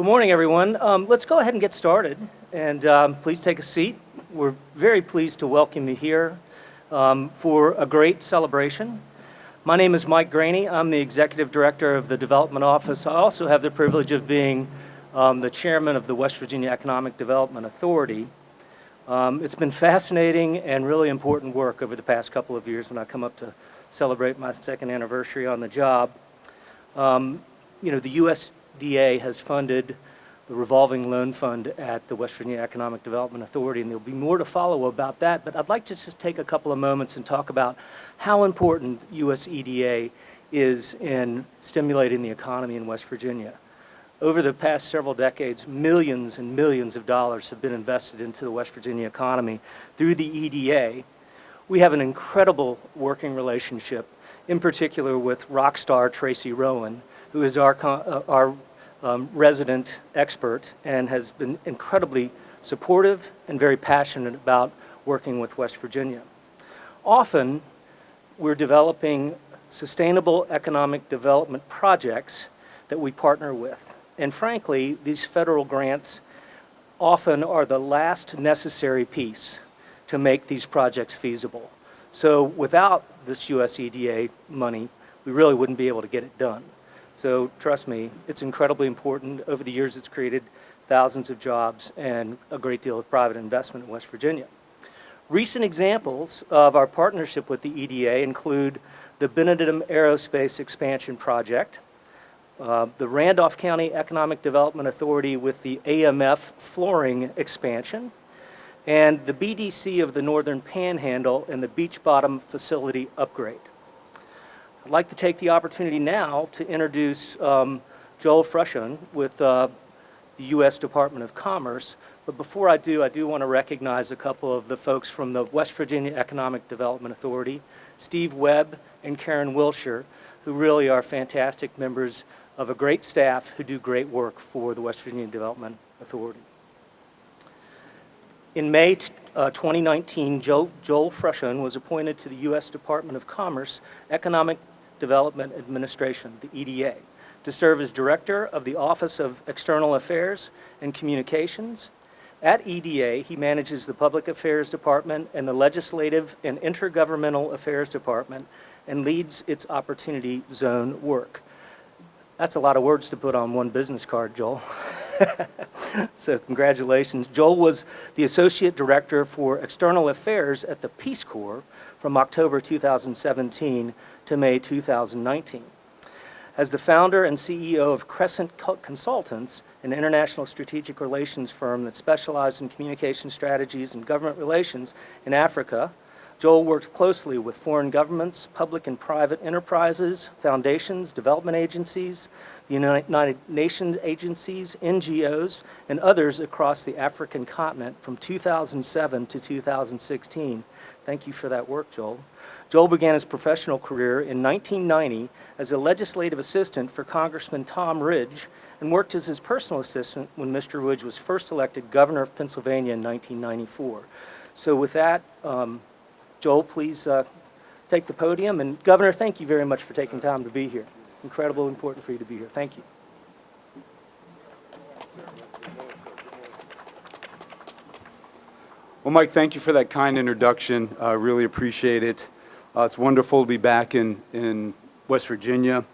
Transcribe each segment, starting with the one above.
Good morning, everyone. Um, let's go ahead and get started, and um, please take a seat. We're very pleased to welcome you here um, for a great celebration. My name is Mike Graney. I'm the Executive Director of the Development Office. I also have the privilege of being um, the Chairman of the West Virginia Economic Development Authority. Um, it's been fascinating and really important work over the past couple of years when I come up to celebrate my second anniversary on the job. Um, you know, the USDA has funded the revolving loan fund at the West Virginia Economic Development Authority, and there'll be more to follow about that, but I'd like to just take a couple of moments and talk about how important USEDA is in stimulating the economy in West Virginia. Over the past several decades, millions and millions of dollars have been invested into the West Virginia economy through the EDA. We have an incredible working relationship, in particular with rock star Tracy Rowan, who is our, uh, our um, resident expert and has been incredibly supportive and very passionate about working with West Virginia. Often, we're developing sustainable economic development projects that we partner with. And frankly, these federal grants often are the last necessary piece to make these projects feasible. So without this USEDA money, we really wouldn't be able to get it done. So trust me, it's incredibly important. Over the years, it's created thousands of jobs and a great deal of private investment in West Virginia. Recent examples of our partnership with the EDA include the Benedum Aerospace Expansion Project, uh, the Randolph County Economic Development Authority with the AHF flooring expansion, and the BDC of the Northern Panhandle and the Beech Bottom facility upgrade. I'd like to take the opportunity now to introduce um, Joel Frushone with uh, the U.S. Department of Commerce. But before I do, I do want to recognize a couple of the folks from the West Virginia Economic Development Authority, Steve Webb and Karen Wilshire, who really are fantastic members of a great staff who do great work for the West Virginia Development Authority. In May uh, 2019, Joel, Joel Frushone was appointed to the U.S. Department of Commerce Economic Development Administration, the EDA, to serve as Director of the Office of External Affairs and Communications. At EDA, he manages the Public Affairs Department and the Legislative and Intergovernmental Affairs Department and leads its Opportunity Zone work. That's a lot of words to put on one business card, Joel. so congratulations. Joel was the Associate Director for External Affairs at the Peace Corps from October 2017 to May 2019. As the founder and CEO of Crescent Consultants, an international strategic relations firm that specializes in communication strategies and government relations in Africa, Joel worked closely with foreign governments, public and private enterprises, foundations, development agencies, the United Nations agencies, NGOs, and others across the African continent from 2007 to 2016. Thank you for that work, Joel. Joel began his professional career in 1990 as a legislative assistant for Congressman Tom Ridge and worked as his personal assistant when Mr. Ridge was first elected governor of Pennsylvania in 1994. So with that, um, Joel, please uh, take the podium. And Governor, thank you very much for taking time to be here. Incredible important for you to be here. Thank you. Well, Mike, thank you for that kind introduction. I uh, really appreciate it. Uh, it's wonderful to be back in, in West Virginia.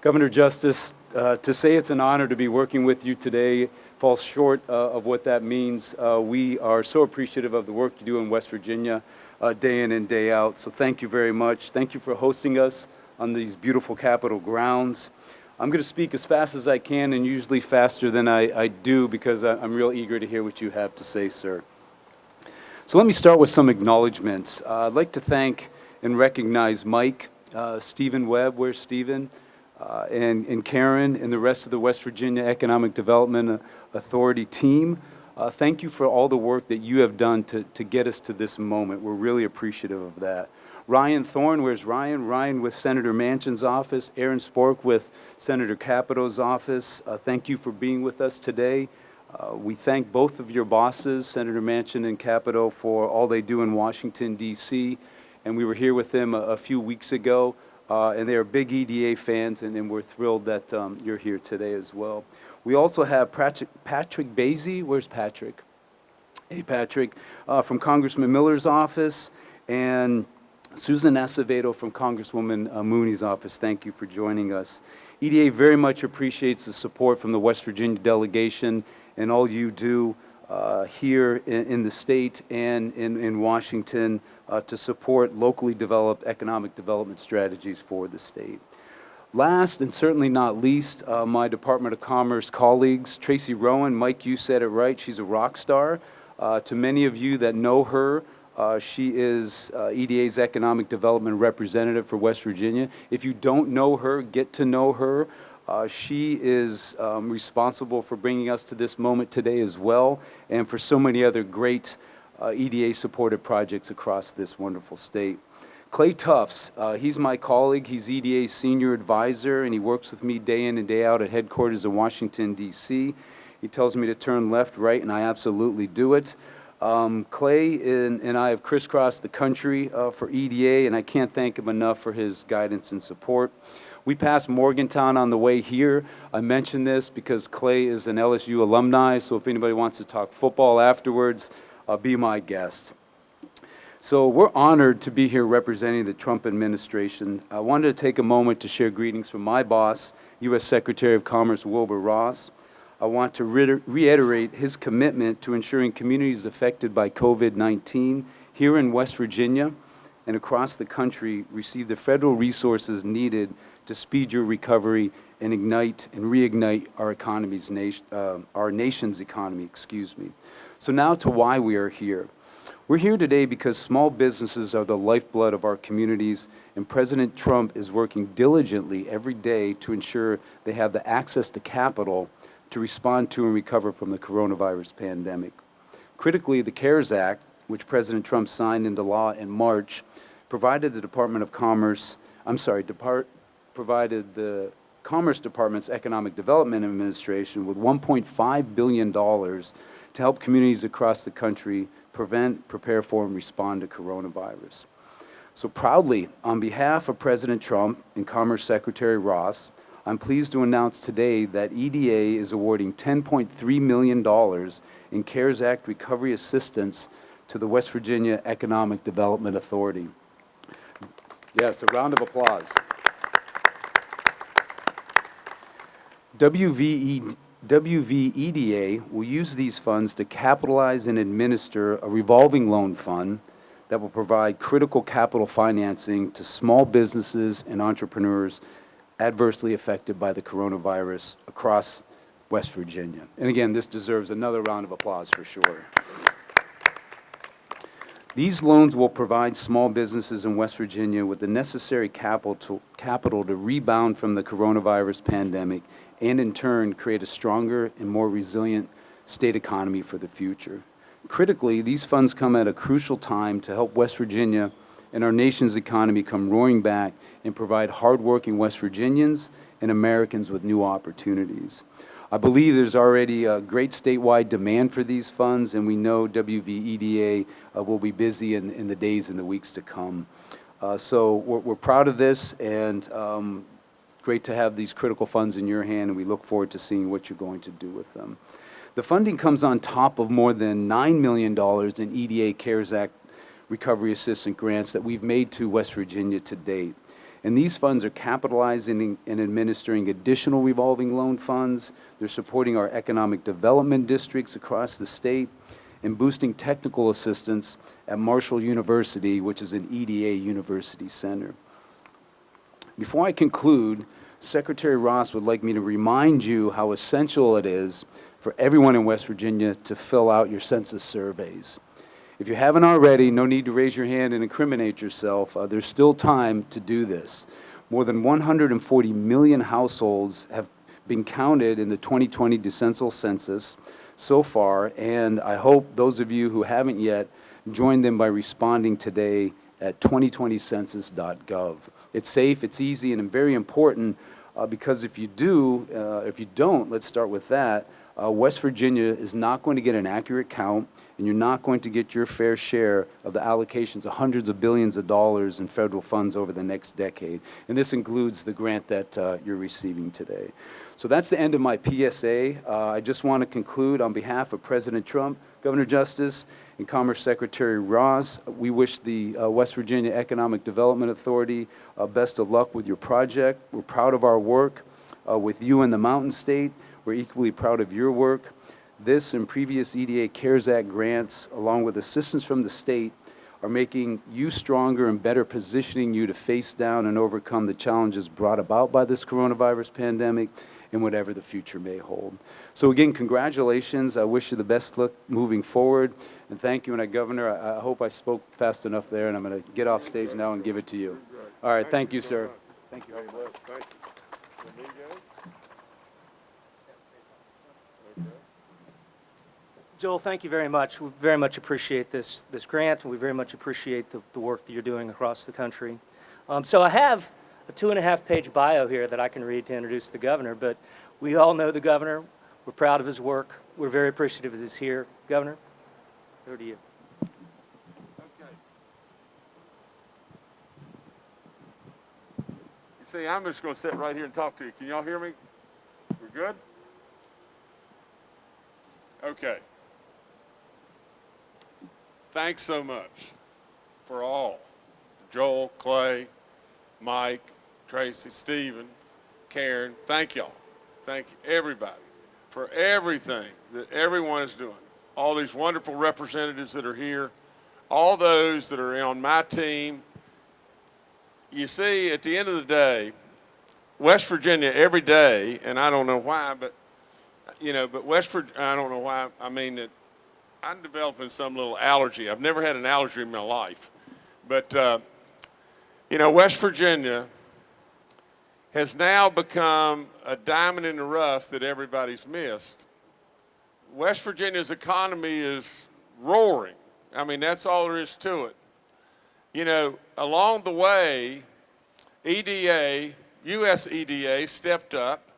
Governor Justice, uh, to say it's an honor to be working with you today falls short uh, of what that means. Uh, we are so appreciative of the work you do in West Virginia uh, day in and day out. So thank you very much. Thank you for hosting us on these beautiful Capitol grounds. I'm going to speak as fast as I can and usually faster than I, I do because I, I'm real eager to hear what you have to say, sir. So let me start with some acknowledgments. Uh, I'd like to thank and recognize Mike, uh, Stephen Webb, where's Stephen, uh, and, and Karen and the rest of the West Virginia Economic Development Authority team. Uh, thank you for all the work that you have done to, to get us to this moment. We're really appreciative of that. Ryan Thorne, where's Ryan? Ryan with Senator Manchin's office. Aaron Spork with Senator Capito's office. Uh, thank you for being with us today. Uh, we thank both of your bosses, Senator Manchin and Capito, for all they do in Washington, D.C. And we were here with them a, a few weeks ago, uh, and they are big EDA fans, and, and we're thrilled that um, you're here today as well. We also have Patrick Patrick Basie. Where's Patrick? Hey, Patrick, uh, from Congressman Miller's office, and Susan Acevedo from Congresswoman uh, Mooney's office. Thank you for joining us. EDA very much appreciates the support from the West Virginia delegation and all you do uh, here in, in the state and in, in Washington uh, to support locally developed economic development strategies for the state. Last and certainly not least, uh, my Department of Commerce colleagues, Tracy Rowan, Mike, you said it right, she's a rock star. Uh, to many of you that know her, uh, she is uh, EDA's Economic Development Representative for West Virginia. If you don't know her, get to know her. Uh, she is um, responsible for bringing us to this moment today as well, and for so many other great uh, EDA-supported projects across this wonderful state. Clay Tufts, uh, he's my colleague. He's EDA's senior advisor, and he works with me day in and day out at headquarters in Washington, D.C. He tells me to turn left, right, and I absolutely do it. Um, Clay and, and, I have crisscrossed the country uh, for EDA, and I can't thank him enough for his guidance and support. We passed Morgantown on the way here. I mention this because Clay is an LSU alumni, so if anybody wants to talk football afterwards, uh, be my guest. So we're honored to be here representing the Trump administration. I wanted to take a moment to share greetings from my boss, U.S. Secretary of Commerce Wilbur Ross. I want to reiterate his commitment to ensuring communities affected by COVID-19 here in West Virginia and across the country receive the federal resources needed to speed your recovery and ignite and reignite our economy's nation, uh, our nation's economy, excuse me. So now to why we are here. We're here today because small businesses are the lifeblood of our communities and President Trump is working diligently every day to ensure they have the access to capital to respond to and recover from the coronavirus pandemic. Critically, the CARES Act, which President Trump signed into law in March, provided the Department of Commerce, I'm sorry, Depart, provided the Commerce Department's Economic Development Administration with $1.5 billion to help communities across the country prevent, prepare for, and respond to coronavirus. So proudly, on behalf of President Trump and Commerce Secretary Ross, I'm pleased to announce today that EDA is awarding $10.3 million in CARES Act recovery assistance to the West Virginia Economic Development Authority. Yes, a round of applause. WVE, WVEDA will use these funds to capitalize and administer a revolving loan fund that will provide critical capital financing to small businesses and entrepreneurs adversely affected by the coronavirus across West Virginia. And again, this deserves another round of applause for sure. These loans will provide small businesses in West Virginia with the necessary capital to, capital to rebound from the coronavirus pandemic and in turn create a stronger and more resilient state economy for the future. Critically, these funds come at a crucial time to help West Virginia and our nation's economy come roaring back and provide hardworking West Virginians and Americans with new opportunities. I believe there's already a great statewide demand for these funds, and we know WVEDA uh, will be busy in, in, the days and the weeks to come. Uh, so we're, we're, proud of this, and um, great to have these critical funds in your hand, and we look forward to seeing what you're going to do with them. The funding comes on top of more than $9 million in EDA CARES Act recovery assistance grants that we've made to West Virginia to date. And these funds are capitalizing and administering additional revolving loan funds. They're supporting our economic development districts across the state and boosting technical assistance at Marshall University, which is an EDA university center. Before I conclude, Secretary Ross would like me to remind you how essential it is for everyone in West Virginia to fill out your census surveys. If you haven't already, no need to raise your hand and incriminate yourself. Uh, there's still time to do this. More than 140 million households have been counted in the 2020 decennial census so far, and I hope those of you who haven't yet join them by responding today at 2020census.gov. It's safe, it's easy, and very important uh, because if you do, uh, if you don't, let's start with that, uh, West Virginia is not going to get an accurate count, and you're not going to get your fair share of the allocations of hundreds of billions of dollars in federal funds over the next decade. And this includes the grant that uh, you're receiving today. So that's the end of my PSA. Uh, I just want to conclude on behalf of President Trump, Governor Justice, and Commerce Secretary Ross. We wish the uh, West Virginia Economic Development Authority uh, best of luck with your project. We're proud of our work uh, with you in the Mountain State. We're equally proud of your work. This and previous EDA CARES Act grants, along with assistance from the state, are making you stronger and better positioning you to face down and overcome the challenges brought about by this coronavirus pandemic and whatever the future may hold. So again, congratulations. I wish you the best luck moving forward. And thank you, and I, Governor, I, hope I spoke fast enough there, and I'm going to get off stage now and give it to you. All right, thank you, sir. Thank you. Hey, look, thank you. Let me go? Okay. Joel, thank you very much. We very much appreciate this, this grant, and we very much appreciate the, the work that you're doing across the country. Um, so I have a two and a half page bio here that I can read to introduce the governor, but we all know the governor. We're proud of his work. We're very appreciative of his here. Governor, over to you. Okay. You see, I'm just gonna sit right here and talk to you. Can y'all hear me? We're good? Okay. Thanks so much for all. Joel, Clay, Mike, Tracy, Stephen, Karen, thank y'all. Thank everybody, for everything that everyone is doing. All these wonderful representatives that are here, all those that are on my team. You see, at the end of the day, West Virginia every day, and I don't know why, but you know, but West Virginia, I don't know why. I mean that I'm developing some little allergy. I've never had an allergy in my life, but uh, you know, West Virginia has now become a diamond in the rough that everybody's missed. West Virginia's economy is roaring. I mean, that's all there is to it. You know, along the way, EDA, US EDA stepped up.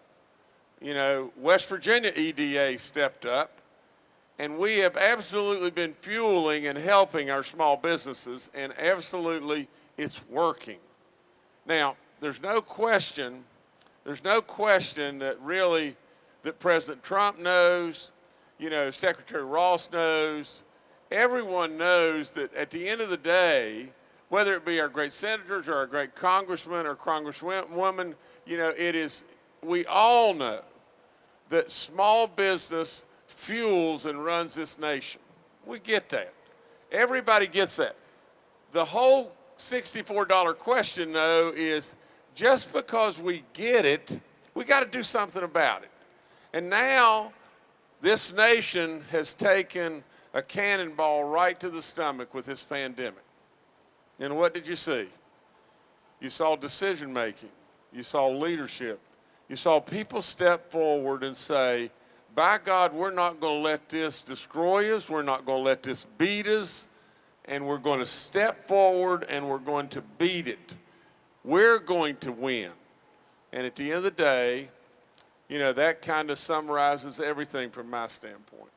You know, West Virginia EDA stepped up. And we have absolutely been fueling and helping our small businesses, and absolutely it's working. Now, there's no question, there's no question that really that President Trump knows, you know, Secretary Ross knows, everyone knows that at the end of the day, whether it be our great senators or our great congressmen or congresswomen, you know, it is, we all know that small business fuels and runs this nation. We get that. Everybody gets that. The whole $64 question, though, is just because we get it, we got to do something about it. And now, this nation has taken a cannonball right to the stomach with this pandemic. And what did you see? You saw decision making. You saw leadership. You saw people step forward and say, by God, we're not going to let this destroy us. We're not going to let this beat us. And we're going to step forward and we're going to beat it. We're going to win. And at the end of the day, you know, that kind of summarizes everything from my standpoint.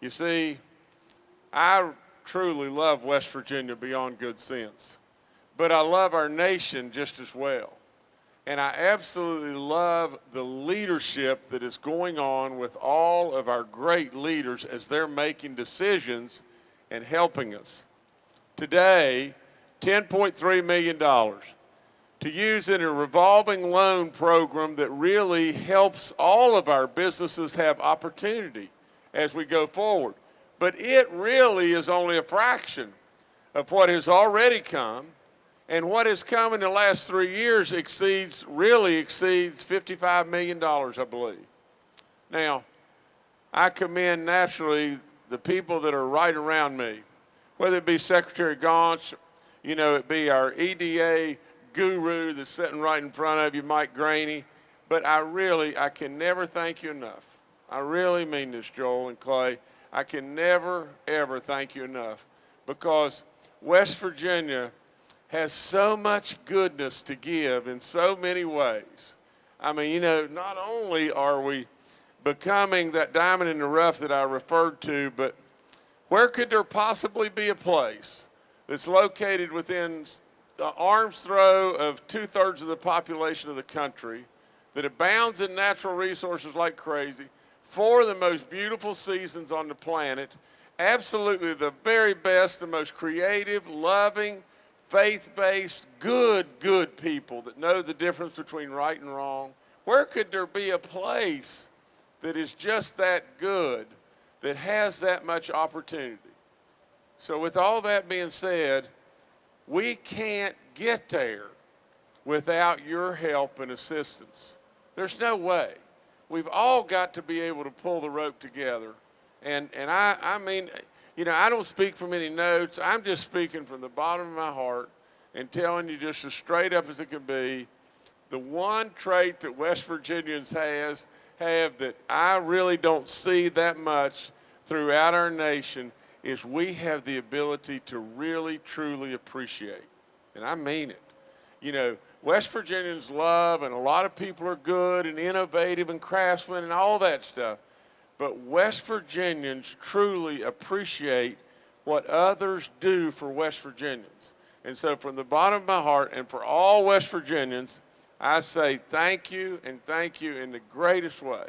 You see, I truly love West Virginia beyond good sense, but I love our nation just as well. And I absolutely love the leadership that is going on with all of our great leaders as they're making decisions and helping us. Today, $10.3 million to use in a revolving loan program that really helps all of our businesses have opportunity as we go forward. But it really is only a fraction of what has already come and what has come in the last three years exceeds, really exceeds $55 million, I believe. Now, I commend naturally the people that are right around me, whether it be Secretary Gaunch, you know, it be our EDA guru that's sitting right in front of you, Mike Graney, but I really, I can never thank you enough. I really mean this, Joel and Clay. I can never, ever thank you enough because West Virginia has so much goodness to give in so many ways. I mean, you know, not only are we becoming that diamond in the rough that I referred to, but where could there possibly be a place that's located within the arm's throw of two thirds of the population of the country that abounds in natural resources like crazy, four of the most beautiful seasons on the planet, absolutely the very best, the most creative, loving, faith-based, good, good people that know the difference between right and wrong. Where could there be a place that is just that good, that has that much opportunity? So with all that being said, we can't get there without your help and assistance. There's no way. We've all got to be able to pull the rope together. And, and I, I mean, you know, I don't speak from any notes. I'm just speaking from the bottom of my heart and telling you just as straight up as it can be, the one trait that West Virginians has, have that I really don't see that much throughout our nation is we have the ability to really, truly appreciate. And I mean it. You know, West Virginians love, and a lot of people are good and innovative and craftsmen and all that stuff. But West Virginians truly appreciate what others do for West Virginians. And so, from the bottom of my heart, and for all West Virginians, I say thank you and thank you in the greatest way.